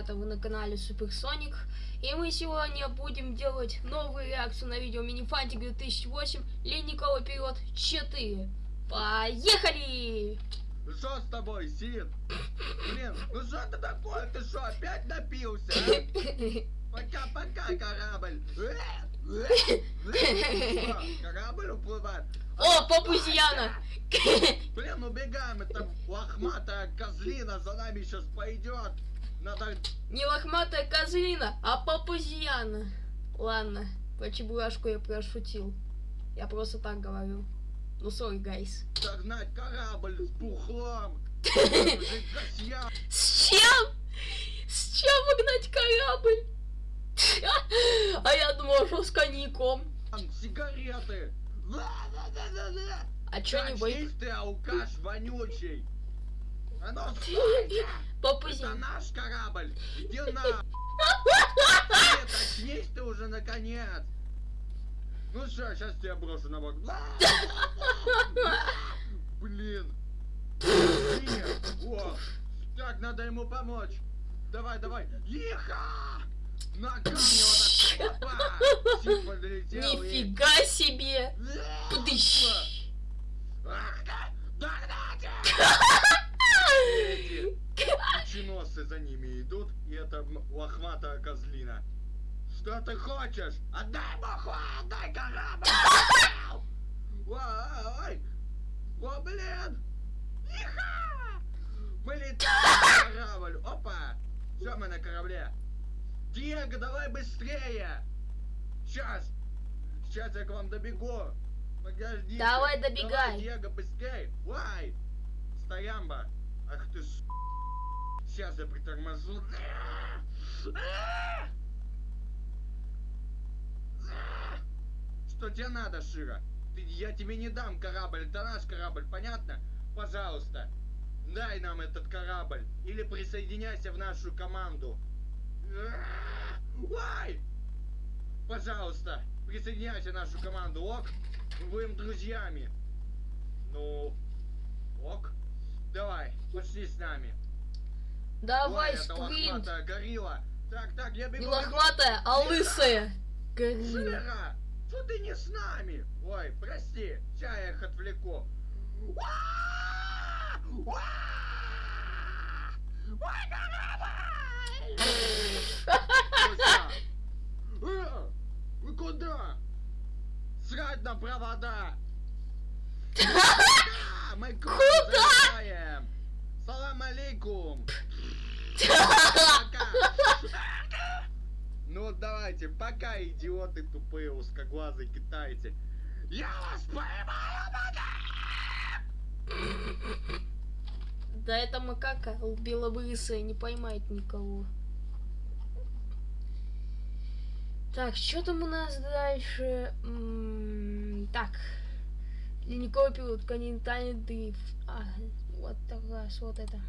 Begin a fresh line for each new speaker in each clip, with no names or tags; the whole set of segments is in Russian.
Ребята, вы на канале Суперсоник. И мы сегодня будем делать новую реакцию на видео Минифантик 2008 Ледниковый период 4. Поехали!
Что с тобой, Сид? Блин, ну что ты такое? Ты что, опять напился, а? Пока-пока, корабль. Корабль уплывает.
О, попузьяна!
Блин, убегаем, это лохматая козлина за нами сейчас пойдет. Надо...
Не лохматая козлина, а попузьяна. Ладно, про чебурашку я прошутил. Я просто так говорю. Ну, sorry, guys.
Догнать корабль с бухлом.
С чем? С чем выгнать корабль? А я думал, что с коньяком.
Сигареты.
А чё не
Очнись ты, алкаш вонючий. Ну,
Попузи.
Это наш корабль. Иди на. Нет, очнись ты уже наконец. Ну что, сейчас тебя брошу на бок. Блин. Нет. О. Так, надо ему помочь. Давай, давай. Иха! Ногами вот так.
Нифига себе! Пдыщ.
Кученосы за ними идут, и это лохматая козлина. Что ты хочешь? Отдай маху, отдай корабль! Ой, о, блин! Иха! Мы летаем на корабль! Опа! Все, мы на корабле. Диего, давай быстрее! Сейчас! Сейчас я к вам добегу! Подожди!
Давай, добегай.
Давай, Диего, быстрее! Вай! Стоямба! Ах ты с... Сейчас я приторможу. Что тебе надо, Шира? Ты, я тебе не дам корабль, это наш корабль, понятно? Пожалуйста, дай нам этот корабль. Или присоединяйся в нашу команду. Ой! Пожалуйста, присоединяйся в нашу команду, ок? Будем друзьями. Ну, ок. Давай, пошли с нами.
Давай,
Ой, это
спринт!
лохматая горилла. Так, так, я бегу.
Не лохматая, а лысая! Горилла.
Шира, что ты не с нами? Ой, прости, сейчас я их отвлеку. Куда? Э, Вы куда? Срать на провода! Мы куда? Салам алейкум! Ну давайте, пока, идиоты тупые узкоглазые китайцы. Я вас поймаю,
Да это макака белобрысая, не поймает никого. Так, что там у нас дальше? М, так. Ледниковый период, континентальный дрейф. А, вот так раз, вот это.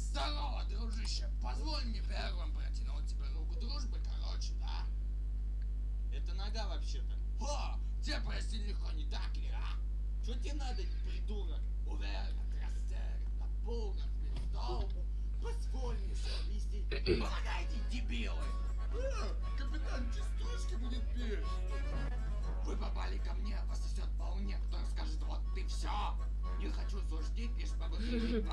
Здорово, дружище! Позволь мне первым протянуть тебе руку дружбы, короче, да?
Это нога вообще-то.
О, тебе прости легко, не так ли, а?
Что тебе надо, придурок?
Уверенно, растерянно, напуган, бездому. Позволь мне все объяснить. Помогайте, дебилы!
Э, капитан частушки будет петь.
Вы попали ко мне, вас несет волне, кто скажет, вот ты все. Не хочу суждить, лишь могу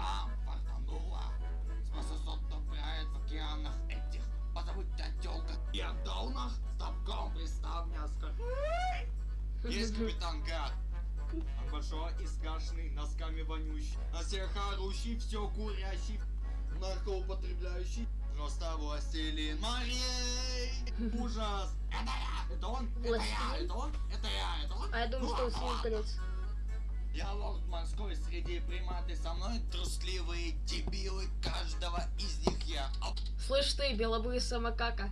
Есть капитан Гад. Он большой и скашный, носками вонющий. На всех орущий, все курящий. Наркоупотребляющий. Просто властелин морей. Ужас.
Это я, это он, это я, это он, это я, это он.
А я думаю, что он колец.
Я лорд морской среди приматы со мной трусливые дебилы. Каждого из них я
Слышь ты, белобрысая макака.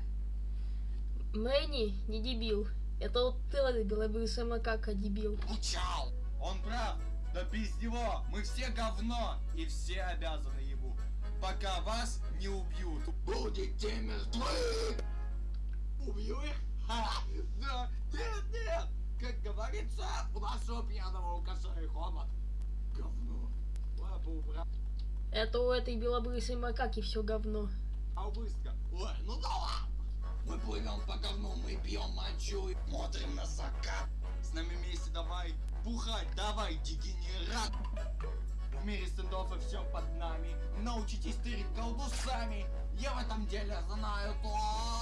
Мэнни не дебил. Это вот ты, вот, белобрысая макака, дебил.
Учал.
Он прав. Да пизд его, мы все говно и все обязаны ему. Пока вас не убьют.
Будете мертвы.
Убью их? Ха! Да, нет, нет! Как говорится,
У нашего пьяного алкаша и хомот.
говно. Лапу убрал.
Это у этой белобрысой макаки все говно.
А быстро. Ой, ну да ладно. Мы плывем по говну, мы пьем мочу и смотрим на закат. С нами вместе давай бухать, давай, дегенерат. В мире стендов и все под нами. Научитесь тырить колдусами. Я в этом деле знаю то.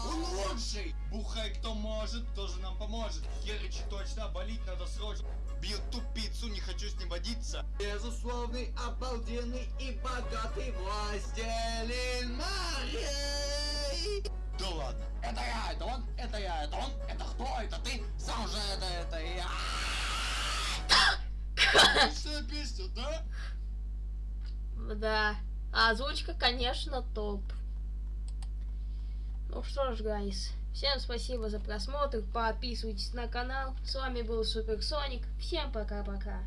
Он лучший. Бухай кто может, тоже нам поможет. Херычи точно, болеть надо срочно. Бью тупицу, не хочу с ним водиться. Безусловный, обалденный и богатый властелин морей. Да ладно. Это я, это он, это я, это он, это кто, это ты, сам же это, это я. Отличная песня, да?
Да. А озвучка, конечно, топ. Ну что ж, гайс. Всем спасибо за просмотр. Подписывайтесь на канал. С вами был Суперсоник. Всем пока-пока.